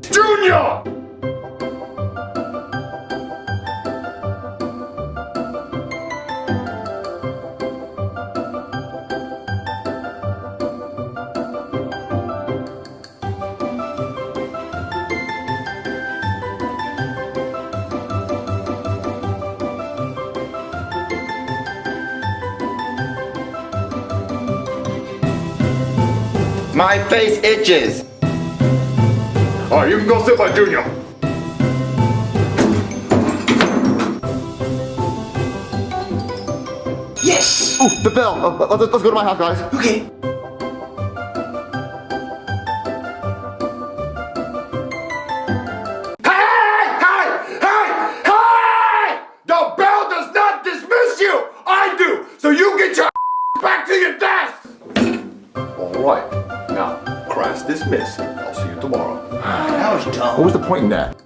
Junior! My face itches. Alright, you can go sit by Junior. Yes! Ooh, the bell. Uh, let's, let's go to my house, guys. Okay. Hey! Hey! Hey! Hey! The bell does not dismiss you! I do! So you get your back to your desk! Alright. Now, class dismissed. See you tomorrow. That was dumb. What was the point in that?